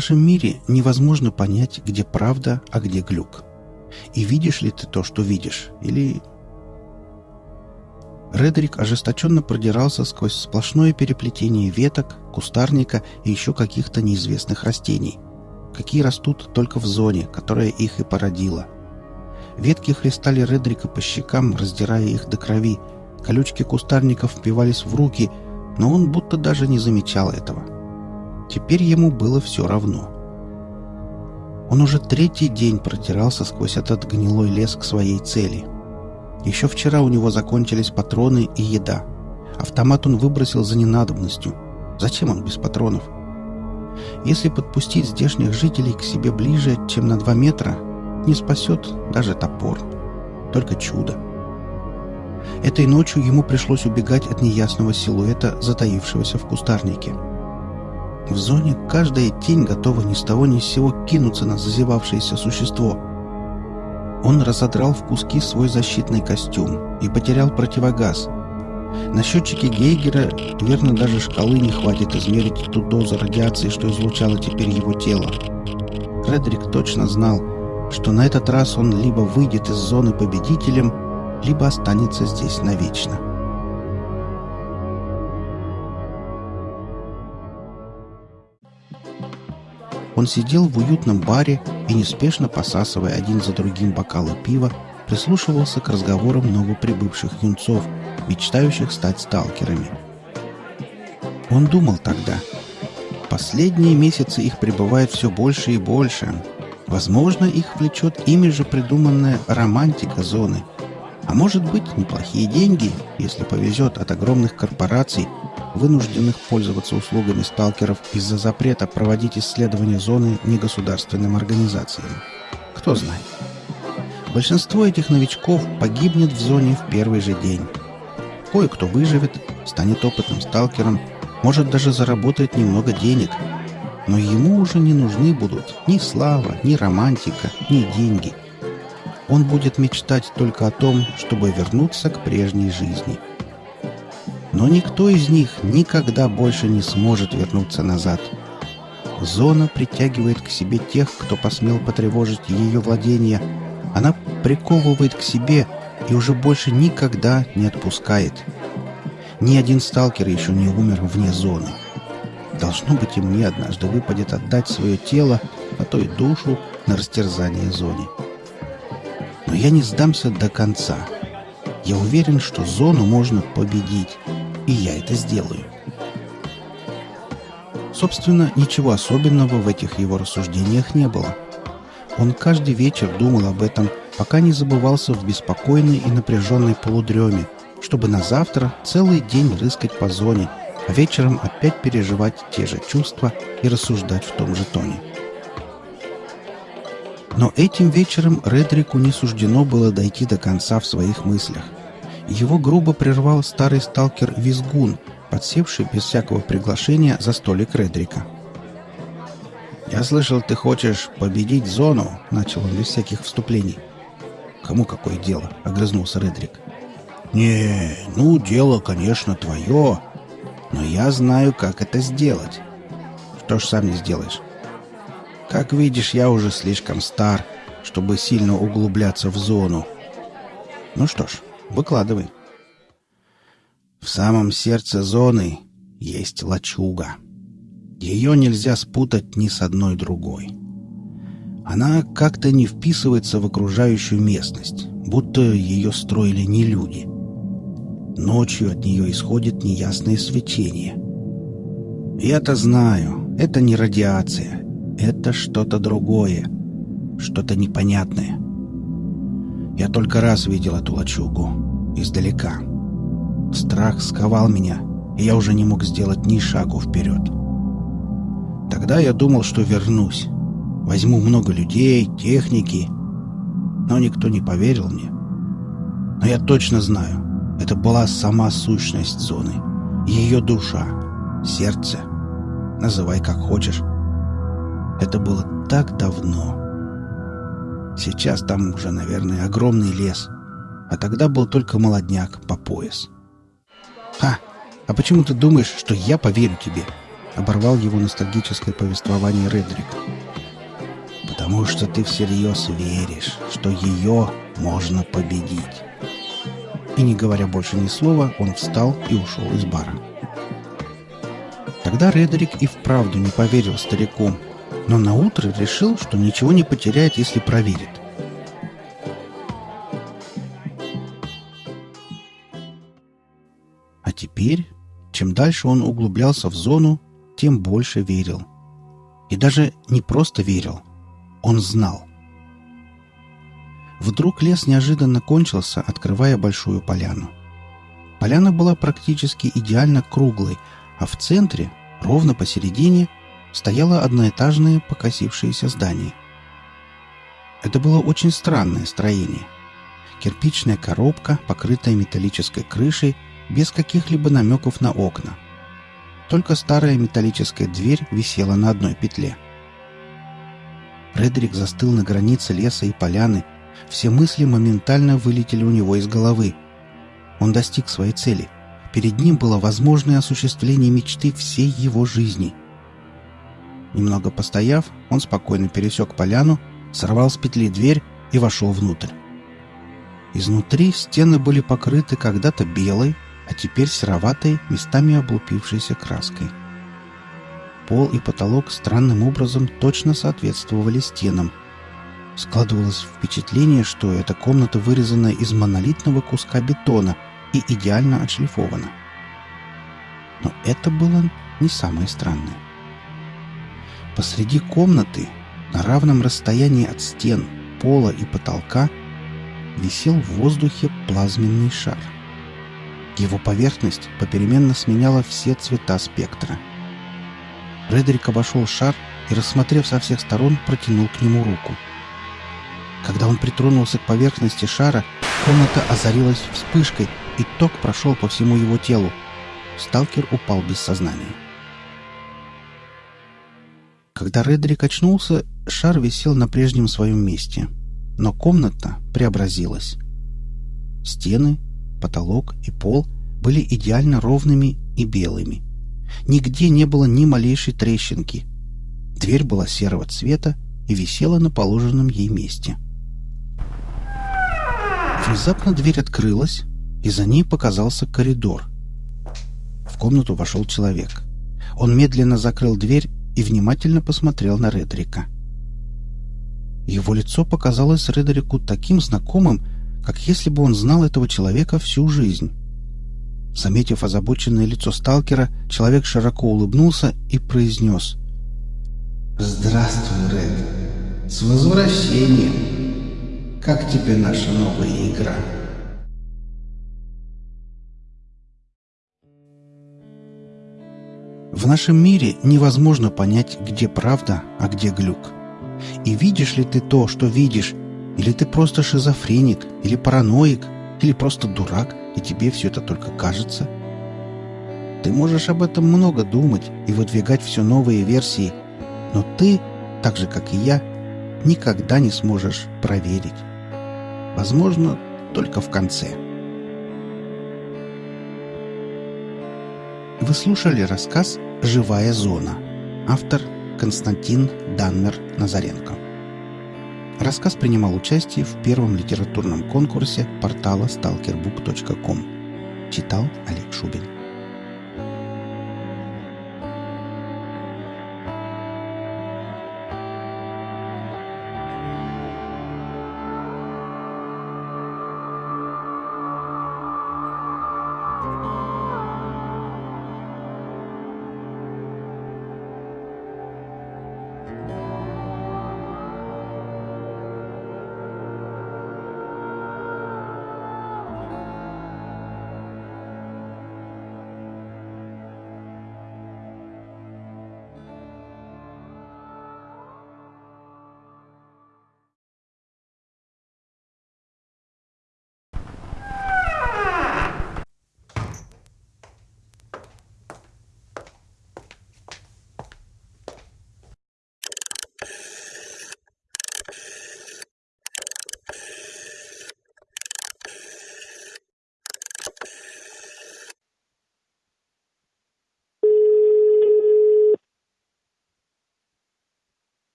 Нашем мире невозможно понять, где правда, а где глюк. И видишь ли ты то, что видишь, или... Редерик ожесточенно продирался сквозь сплошное переплетение веток, кустарника и еще каких-то неизвестных растений, какие растут только в зоне, которая их и породила. Ветки хлестали Редрика по щекам, раздирая их до крови, колючки кустарников впивались в руки, но он будто даже не замечал этого. Теперь ему было все равно. Он уже третий день протирался сквозь этот гнилой лес к своей цели — еще вчера у него закончились патроны и еда. Автомат он выбросил за ненадобностью. Зачем он без патронов? Если подпустить здешних жителей к себе ближе, чем на два метра, не спасет даже топор. Только чудо. Этой ночью ему пришлось убегать от неясного силуэта, затаившегося в кустарнике. В зоне каждая тень готова ни с того ни с сего кинуться на зазевавшееся существо — он разодрал в куски свой защитный костюм и потерял противогаз. На счетчике Гейгера, верно, даже шкалы не хватит измерить ту дозу радиации, что излучало теперь его тело. Фредерик точно знал, что на этот раз он либо выйдет из зоны победителем, либо останется здесь навечно. Он сидел в уютном баре и, неспешно посасывая один за другим бокалы пива, прислушивался к разговорам новоприбывших юнцов, мечтающих стать сталкерами. Он думал тогда. Последние месяцы их прибывает все больше и больше. Возможно, их влечет ими же придуманная романтика зоны. А может быть, неплохие деньги, если повезет от огромных корпораций – вынужденных пользоваться услугами сталкеров из-за запрета проводить исследования зоны негосударственным организациям. Кто знает. Большинство этих новичков погибнет в зоне в первый же день. Кое-кто выживет, станет опытным сталкером, может даже заработать немного денег. Но ему уже не нужны будут ни слава, ни романтика, ни деньги. Он будет мечтать только о том, чтобы вернуться к прежней жизни – но никто из них никогда больше не сможет вернуться назад. Зона притягивает к себе тех, кто посмел потревожить ее владение. Она приковывает к себе и уже больше никогда не отпускает. Ни один сталкер еще не умер вне зоны. Должно быть, и мне однажды выпадет отдать свое тело, а то и душу на растерзание зоне. Но я не сдамся до конца. Я уверен, что зону можно победить и я это сделаю. Собственно, ничего особенного в этих его рассуждениях не было. Он каждый вечер думал об этом, пока не забывался в беспокойной и напряженной полудреме, чтобы на завтра целый день рыскать по зоне, а вечером опять переживать те же чувства и рассуждать в том же тоне. Но этим вечером Редрику не суждено было дойти до конца в своих мыслях. Его грубо прервал старый сталкер Визгун, подсевший без всякого приглашения за столик Редрика. «Я слышал, ты хочешь победить зону», — начал он без всяких вступлений. «Кому какое дело?» — огрызнулся Редрик. «Не, ну, дело, конечно, твое, но я знаю, как это сделать». «Что ж сам не сделаешь?» «Как видишь, я уже слишком стар, чтобы сильно углубляться в зону. Ну что ж, Выкладывай. В самом сердце зоны есть лачуга. Ее нельзя спутать ни с одной другой. Она как-то не вписывается в окружающую местность, будто ее строили не люди. Ночью от нее исходит неясное свечение. Я-то знаю, это не радиация, это что-то другое, что-то непонятное. Я только раз видел эту лачугу. Издалека. Страх сковал меня, и я уже не мог сделать ни шагу вперед. Тогда я думал, что вернусь. Возьму много людей, техники. Но никто не поверил мне. Но я точно знаю, это была сама сущность зоны. Ее душа, сердце. Называй как хочешь. Это было так давно. Сейчас там уже, наверное, огромный лес. А тогда был только молодняк по пояс. «Ха! А почему ты думаешь, что я поверю тебе?» — оборвал его ностальгическое повествование Редрик. «Потому что ты всерьез веришь, что ее можно победить». И не говоря больше ни слова, он встал и ушел из бара. Тогда Редрик и вправду не поверил старику, но наутро решил, что ничего не потеряет, если проверит. А теперь, чем дальше он углублялся в зону, тем больше верил. И даже не просто верил, он знал. Вдруг лес неожиданно кончился, открывая большую поляну. Поляна была практически идеально круглой, а в центре, ровно посередине, стояло одноэтажное покосившееся здание. Это было очень странное строение. Кирпичная коробка, покрытая металлической крышей, без каких-либо намеков на окна. Только старая металлическая дверь висела на одной петле. Фредерик застыл на границе леса и поляны. Все мысли моментально вылетели у него из головы. Он достиг своей цели. Перед ним было возможное осуществление мечты всей его жизни. Немного постояв, он спокойно пересек поляну, сорвал с петли дверь и вошел внутрь. Изнутри стены были покрыты когда-то белой, а теперь сероватой, местами облупившейся краской. Пол и потолок странным образом точно соответствовали стенам. Складывалось впечатление, что эта комната вырезана из монолитного куска бетона и идеально отшлифована. Но это было не самое странное. Посреди комнаты, на равном расстоянии от стен, пола и потолка, висел в воздухе плазменный шар. Его поверхность попеременно сменяла все цвета спектра. Фредерик обошел шар и, рассмотрев со всех сторон, протянул к нему руку. Когда он притронулся к поверхности шара, комната озарилась вспышкой, и ток прошел по всему его телу. Сталкер упал без сознания. Когда Редрик очнулся, шар висел на прежнем своем месте. Но комната преобразилась. Стены, потолок и пол были идеально ровными и белыми. Нигде не было ни малейшей трещинки. Дверь была серого цвета и висела на положенном ей месте. Внезапно дверь открылась, и за ней показался коридор. В комнату вошел человек. Он медленно закрыл дверь и внимательно посмотрел на Редрика. Его лицо показалось Редерику таким знакомым, как если бы он знал этого человека всю жизнь. Заметив озабоченное лицо сталкера, человек широко улыбнулся и произнес «Здравствуй, Ред! С возвращением! Как тебе наша новая игра?» В нашем мире невозможно понять, где правда, а где глюк. И видишь ли ты то, что видишь, или ты просто шизофреник, или параноик, или просто дурак, и тебе все это только кажется? Ты можешь об этом много думать и выдвигать все новые версии, но ты, так же как и я, никогда не сможешь проверить. Возможно, только в конце. Вы слушали рассказ «Живая зона». Автор Константин Данмер-Назаренко. Рассказ принимал участие в первом литературном конкурсе портала stalkerbook.com. Читал Олег Шубин.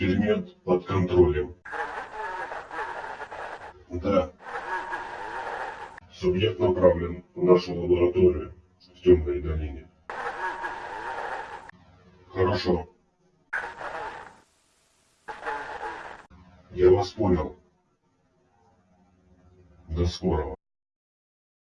Эксперимент под контролем. Да. Субъект направлен в нашу лабораторию в темной долине. Хорошо. Я вас понял. До скорого.